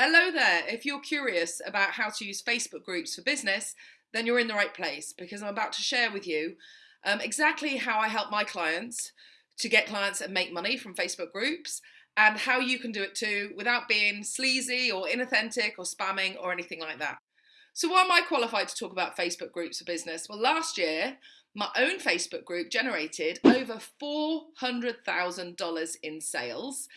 Hello there. If you're curious about how to use Facebook groups for business, then you're in the right place because I'm about to share with you um, exactly how I help my clients to get clients and make money from Facebook groups and how you can do it too without being sleazy or inauthentic or spamming or anything like that. So why am I qualified to talk about Facebook groups for business? Well, last year my own Facebook group generated over $400,000 in sales.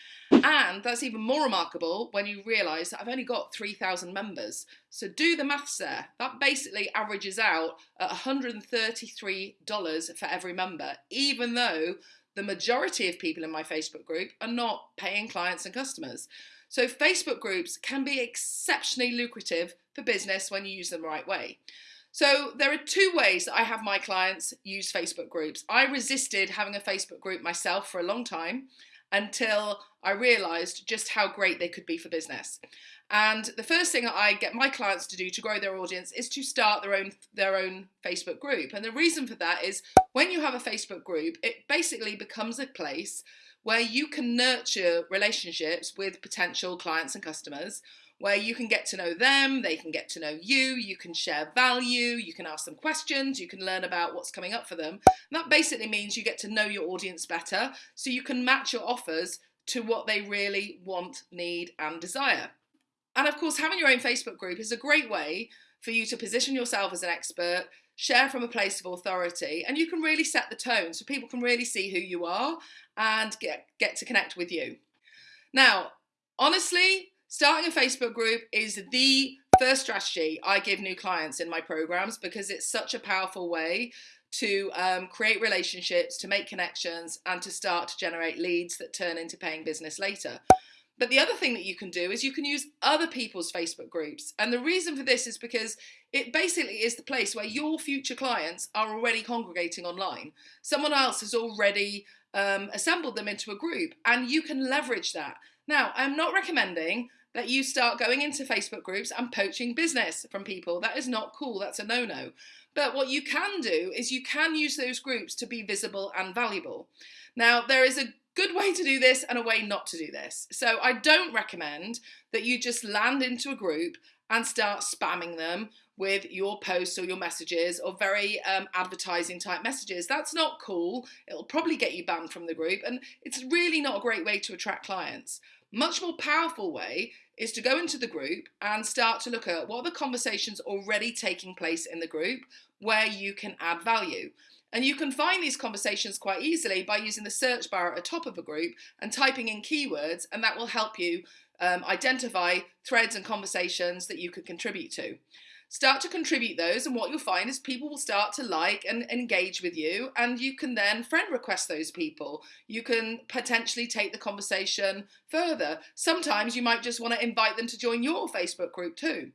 And that's even more remarkable when you realise that I've only got 3,000 members. So do the maths there. That basically averages out at $133 for every member, even though the majority of people in my Facebook group are not paying clients and customers. So Facebook groups can be exceptionally lucrative for business when you use them the right way. So there are two ways that I have my clients use Facebook groups. I resisted having a Facebook group myself for a long time until I realized just how great they could be for business. And the first thing I get my clients to do to grow their audience is to start their own their own Facebook group. And the reason for that is when you have a Facebook group, it basically becomes a place where you can nurture relationships with potential clients and customers where you can get to know them, they can get to know you, you can share value, you can ask them questions, you can learn about what's coming up for them. And that basically means you get to know your audience better so you can match your offers to what they really want, need, and desire. And of course, having your own Facebook group is a great way for you to position yourself as an expert, share from a place of authority, and you can really set the tone so people can really see who you are and get, get to connect with you. Now, honestly, Starting a Facebook group is the first strategy I give new clients in my programs because it's such a powerful way to um, create relationships, to make connections, and to start to generate leads that turn into paying business later. But the other thing that you can do is you can use other people's Facebook groups. And the reason for this is because it basically is the place where your future clients are already congregating online. Someone else has already um, assembled them into a group, and you can leverage that. Now, I'm not recommending that you start going into Facebook groups and poaching business from people. That is not cool. That's a no-no. But what you can do is you can use those groups to be visible and valuable. Now, there is a good way to do this and a way not to do this. So I don't recommend that you just land into a group and start spamming them with your posts or your messages or very um, advertising type messages. That's not cool. It'll probably get you banned from the group and it's really not a great way to attract clients. Much more powerful way is to go into the group and start to look at what are the conversations already taking place in the group where you can add value. And you can find these conversations quite easily by using the search bar at the top of a group and typing in keywords, and that will help you um, identify threads and conversations that you could contribute to start to contribute those and what you'll find is people will start to like and engage with you and you can then friend request those people. You can potentially take the conversation further. Sometimes you might just want to invite them to join your facebook group too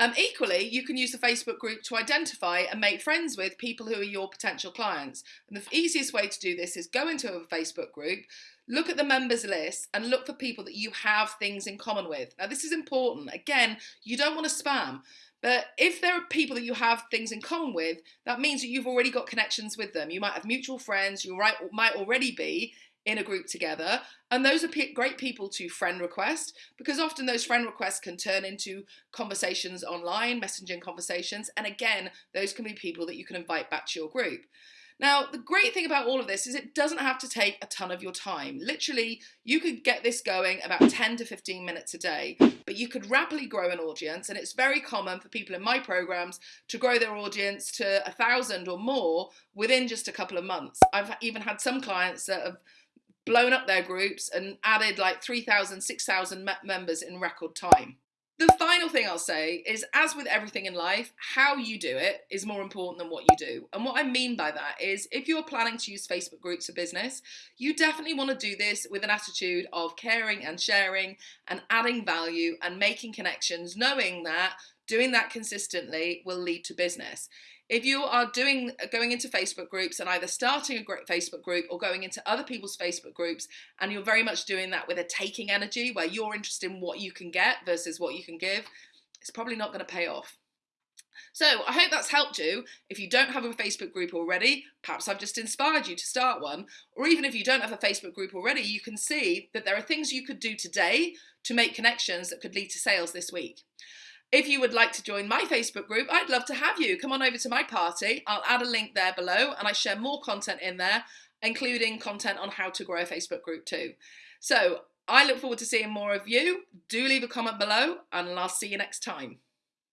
um, equally, you can use the Facebook group to identify and make friends with people who are your potential clients. And the easiest way to do this is go into a Facebook group, look at the members list and look for people that you have things in common with. Now this is important. Again, you don't want to spam, but if there are people that you have things in common with, that means that you've already got connections with them. You might have mutual friends, you might already be in a group together. And those are great people to friend request because often those friend requests can turn into conversations online, messaging conversations. And again, those can be people that you can invite back to your group. Now, the great thing about all of this is it doesn't have to take a ton of your time. Literally, you could get this going about 10 to 15 minutes a day, but you could rapidly grow an audience. And it's very common for people in my programs to grow their audience to a thousand or more within just a couple of months. I've even had some clients that have blown up their groups and added like 3,000, 6,000 members in record time. The final thing I'll say is, as with everything in life, how you do it is more important than what you do. And what I mean by that is, if you're planning to use Facebook groups for business, you definitely want to do this with an attitude of caring and sharing and adding value and making connections, knowing that doing that consistently will lead to business. If you are doing going into Facebook groups and either starting a great Facebook group or going into other people's Facebook groups and you're very much doing that with a taking energy where you're interested in what you can get versus what you can give, it's probably not going to pay off. So I hope that's helped you. If you don't have a Facebook group already, perhaps I've just inspired you to start one. Or even if you don't have a Facebook group already, you can see that there are things you could do today to make connections that could lead to sales this week. If you would like to join my Facebook group, I'd love to have you. Come on over to my party. I'll add a link there below and I share more content in there, including content on how to grow a Facebook group too. So I look forward to seeing more of you. Do leave a comment below and I'll see you next time.